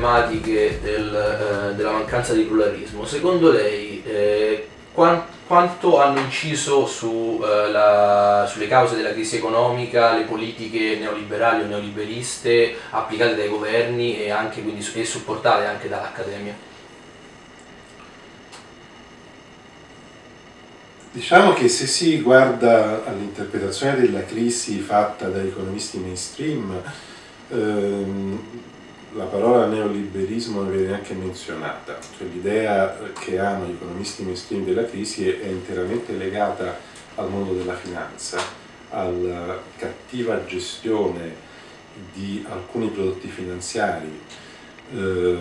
problematiche del, eh, della mancanza di pluralismo, secondo lei eh, quant, quanto hanno inciso su, eh, la, sulle cause della crisi economica le politiche neoliberali o neoliberiste applicate dai governi e, anche, quindi, e supportate anche dall'Accademia? Diciamo che se si guarda all'interpretazione della crisi fatta da economisti mainstream, ehm, la parola neoliberismo non viene neanche menzionata, cioè l'idea che hanno gli economisti mainstream della crisi è, interamente legata al mondo della finanza, alla cattiva gestione di alcuni prodotti finanziari, eh,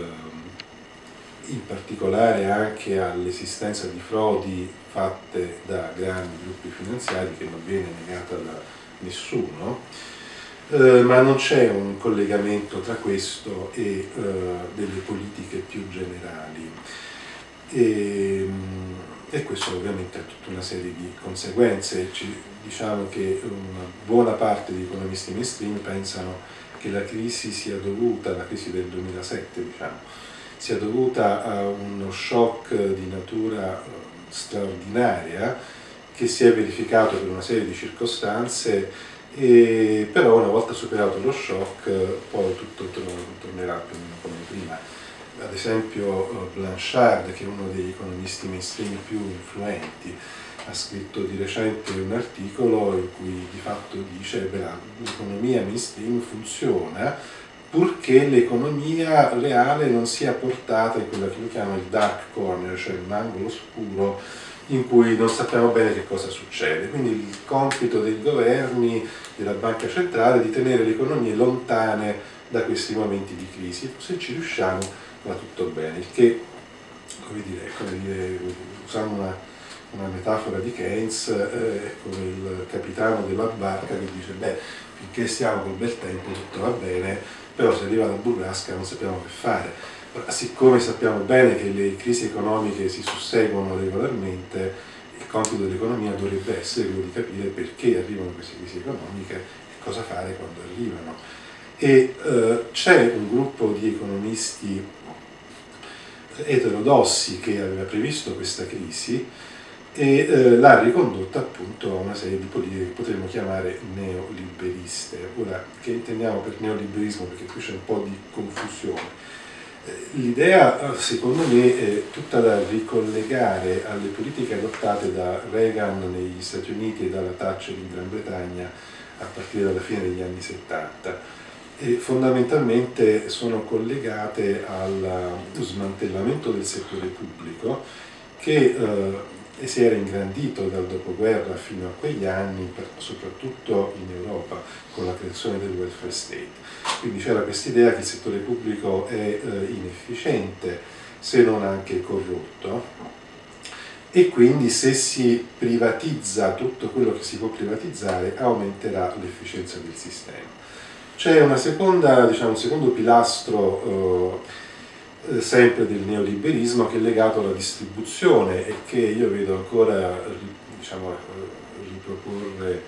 in particolare anche all'esistenza di frodi fatte da grandi gruppi finanziari che non viene negata da nessuno, eh, ma non c'è un collegamento tra questo e eh, delle politiche più generali. E, mm, e, questo ovviamente ha tutta una serie di conseguenze. Ci, diciamo che una buona parte degli economisti mainstream pensano che la crisi sia dovuta, la crisi del 2007 diciamo, sia dovuta a uno shock di natura eh, straordinaria che si è verificato per una serie di circostanze e però una volta superato lo shock poi tutto tornerà più o meno come prima. Ad esempio eh, Blanchard, che è uno degli economisti mainstream più influenti, ha scritto di recente un articolo in cui di fatto dice che l'economia mainstream funziona purché l'economia reale non sia portata in quello che lui chiama il dark corner, cioè un angolo scuro in cui non sappiamo bene che cosa succede. Quindi il compito dei governi, della banca centrale, è di tenere le economie lontane da questi momenti di crisi. Se ci riusciamo va tutto bene, il che, come dire, come dire usando una, una, metafora di Keynes, eh, come il capitano della barca che dice, beh, finché stiamo col bel tempo tutto va bene, però se arriva la burrasca non sappiamo che fare. Siccome sappiamo bene che le crisi economiche si susseguono regolarmente, il compito dell'economia dovrebbe essere quello di capire perché arrivano queste crisi economiche e cosa fare quando arrivano. E eh, c'è un gruppo di economisti eterodossi che aveva previsto questa crisi e eh, l'ha ricondotta appunto a una serie di politiche che potremmo chiamare neoliberiste. Ora, che intendiamo per neoliberismo? Perché qui c'è un po' di confusione. L'idea, secondo me, è tutta da ricollegare alle politiche adottate da Reagan negli Stati Uniti e dalla Thatcher in Gran Bretagna a partire dalla fine degli anni 70 e fondamentalmente sono collegate allo smantellamento del settore pubblico che eh, e si era ingrandito dal dopoguerra fino a quegli anni, soprattutto in Europa, con la creazione del welfare state. Quindi c'era questa idea che il settore pubblico è eh, inefficiente, se non anche corrotto, e quindi se si privatizza tutto quello che si può privatizzare aumenterà l'efficienza del sistema. C'è diciamo, un secondo pilastro eh, sempre del neoliberismo che è legato alla distribuzione e che io vedo ancora diciamo, riproporre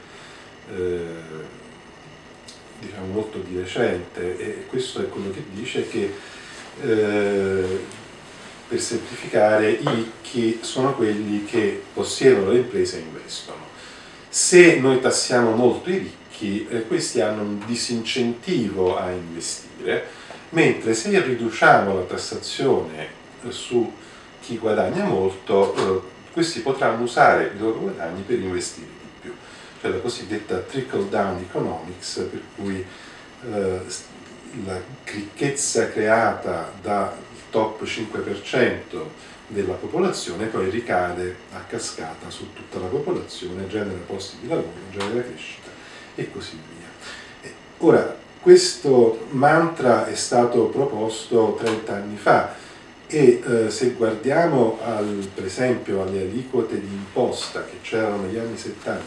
eh, diciamo, molto di recente e questo è quello che dice che eh, per semplificare i ricchi sono quelli che possiedono le imprese e investono. Se noi tassiamo molto i ricchi, eh, questi hanno un disincentivo a investire mentre se riduciamo la tassazione eh, su chi guadagna molto, eh, questi potranno usare i loro guadagni per investire di più, cioè la cosiddetta trickle down economics, per cui eh, la ricchezza creata dal top 5% della popolazione poi ricade a cascata su tutta la popolazione, genera posti di lavoro, genera crescita e così via. Ora, questo mantra è stato proposto 30 anni fa e eh, se guardiamo al, per esempio alle aliquote di imposta che c'erano negli anni 70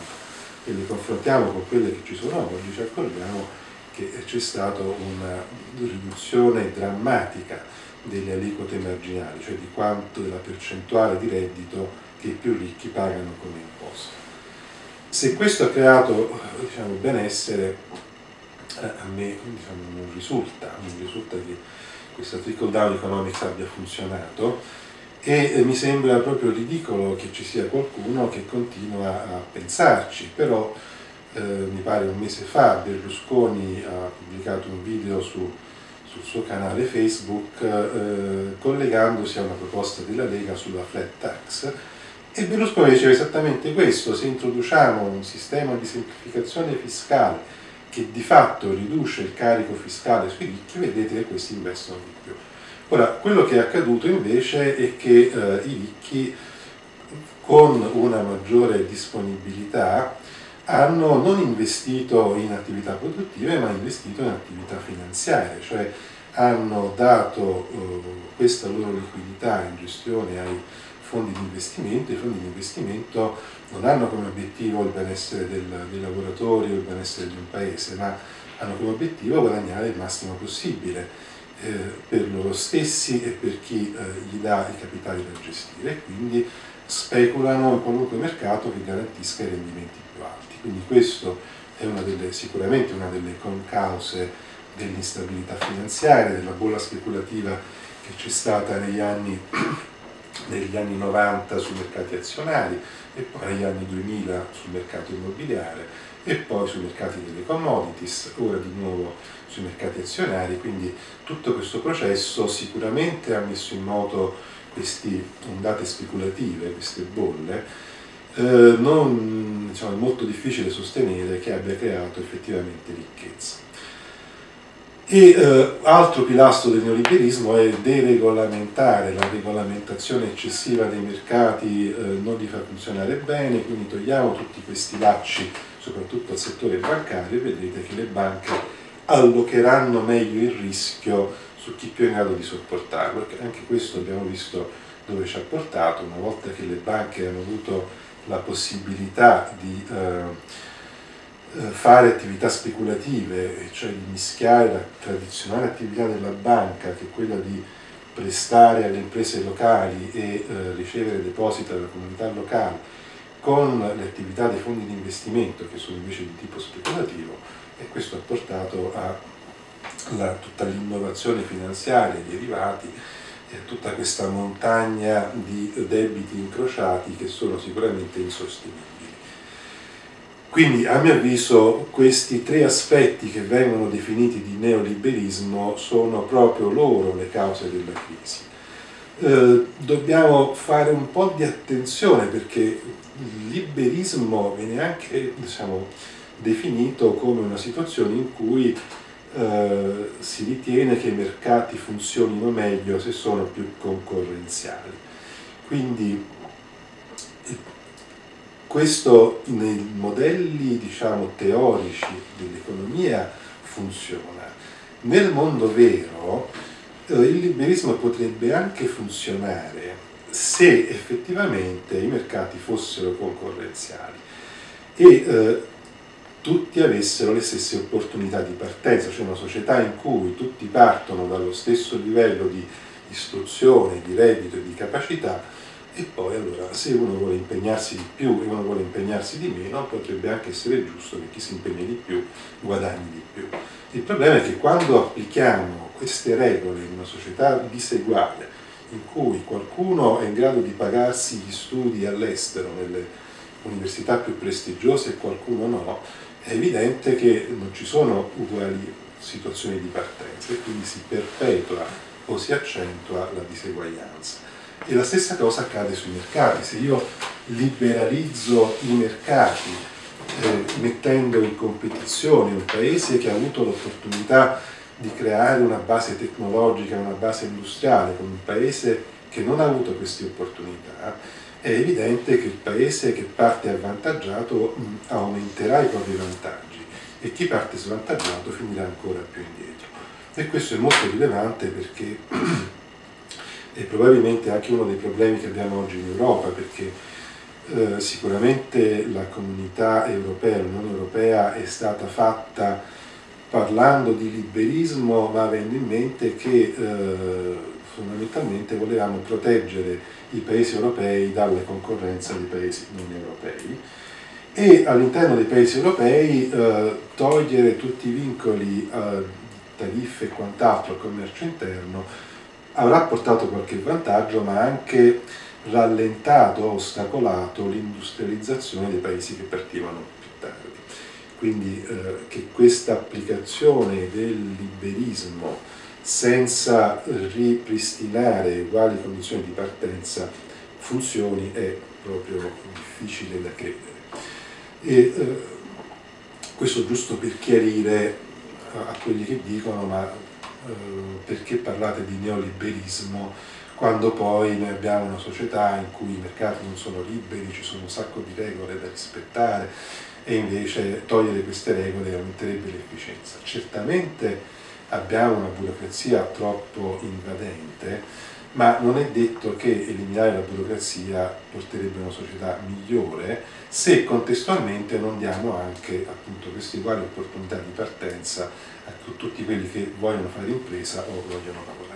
e le confrontiamo con quelle che ci sono oggi, ci accorgiamo che c'è stata una riduzione drammatica delle aliquote marginali, cioè di quanto della percentuale di reddito che i più ricchi pagano come imposta. Se questo ha creato diciamo, benessere, a me diciamo, non risulta, non risulta che questa trickle down economics abbia funzionato e mi sembra proprio ridicolo che ci sia qualcuno che continua a pensarci, però eh, mi pare un mese fa Berlusconi ha pubblicato un video su, sul suo canale Facebook eh, collegandosi a una proposta della Lega sulla flat tax e Berlusconi diceva esattamente questo, se introduciamo un sistema di semplificazione fiscale che di fatto riduce il carico fiscale sui ricchi, vedete che questi investono di più. Ora, quello che è accaduto invece è che eh, i ricchi con una maggiore disponibilità hanno non investito in attività produttive ma investito in attività finanziarie, cioè hanno dato eh, questa loro liquidità in gestione ai fondi di investimento, i fondi di investimento non hanno come obiettivo il benessere del, dei lavoratori o il benessere di un paese, ma hanno come obiettivo guadagnare il massimo possibile eh, per loro stessi e per chi eh, gli dà i capitali da gestire, quindi speculano in qualunque mercato che garantisca i rendimenti più alti. Quindi questo è una delle, sicuramente una delle concause dell'instabilità finanziaria, della bolla speculativa che c'è stata negli anni, negli anni 90 sui mercati azionari e poi negli anni 2000 sul mercato immobiliare e poi sui mercati delle commodities, ora di nuovo sui mercati azionari, quindi tutto questo processo sicuramente ha messo in moto queste ondate speculative, queste bolle, eh, non, diciamo, è molto difficile sostenere che abbia creato effettivamente ricchezza. E eh, altro pilastro del neoliberismo è deregolamentare, la regolamentazione eccessiva dei mercati eh, non li fa funzionare bene, quindi togliamo tutti questi lacci soprattutto al settore bancario e vedrete che le banche allocheranno meglio il rischio su chi più è in grado di sopportarlo, perché anche questo abbiamo visto dove ci ha portato, una volta che le banche hanno avuto la possibilità di eh fare attività speculative, cioè di mischiare la tradizionale attività della banca, che è quella di prestare alle imprese locali e eh, ricevere depositi dalla comunità locale, con le attività dei fondi di investimento che sono invece di tipo speculativo e questo ha portato a la, tutta l'innovazione finanziaria, i derivati e a tutta questa montagna di debiti incrociati che sono sicuramente insostenibili. Quindi a mio avviso questi tre aspetti che vengono definiti di neoliberismo sono proprio loro le cause della crisi. Eh, dobbiamo fare un po' di attenzione perché il liberismo viene anche diciamo, definito come una situazione in cui eh, si ritiene che i mercati funzionino meglio se sono più concorrenziali. Quindi questo nei modelli diciamo, teorici dell'economia funziona. Nel mondo vero eh, il liberismo potrebbe anche funzionare se effettivamente i mercati fossero concorrenziali e eh, tutti avessero le stesse opportunità di partenza, cioè una società in cui tutti partono dallo stesso livello di istruzione, di reddito e di capacità e poi allora se uno vuole impegnarsi di più e uno vuole impegnarsi di meno potrebbe anche essere giusto che chi si impegna di più guadagni di più. Il problema è che quando applichiamo queste regole in una società diseguale in cui qualcuno è in grado di pagarsi gli studi all'estero nelle università più prestigiose e qualcuno no, è evidente che non ci sono uguali situazioni di partenza e quindi si perpetua o si accentua la diseguaglianza. E la stessa cosa accade sui mercati, se io liberalizzo i mercati eh, mettendo in competizione un paese che ha avuto l'opportunità di creare una base tecnologica, una base industriale con un paese che non ha avuto queste opportunità, è evidente che il paese che parte avvantaggiato aumenterà i propri vantaggi e chi parte svantaggiato finirà ancora più indietro. E questo è molto rilevante perché è probabilmente anche uno dei problemi che abbiamo oggi in Europa, perché eh, sicuramente la comunità europea, l'Unione Europea è stata fatta parlando di liberismo ma avendo in mente che eh, fondamentalmente volevamo proteggere i paesi europei dalle concorrenze dei paesi non europei e all'interno dei paesi europei eh, togliere tutti i vincoli tariffe e quant'altro al commercio interno avrà portato qualche vantaggio ma anche rallentato, ostacolato l'industrializzazione dei paesi che partivano più tardi. Quindi eh, che questa applicazione del liberismo senza ripristinare uguali condizioni di partenza funzioni è proprio difficile da credere. E, eh, questo giusto per chiarire a, quelli che dicono ma perché parlate di neoliberismo quando poi noi abbiamo una società in cui i mercati non sono liberi, ci sono un sacco di regole da rispettare e invece togliere queste regole aumenterebbe l'efficienza. Certamente abbiamo una burocrazia troppo invadente, ma non è detto che eliminare la burocrazia porterebbe a una società migliore se contestualmente non diamo anche appunto queste uguali opportunità di partenza tutti quelli che vogliono fare impresa o vogliono lavorare.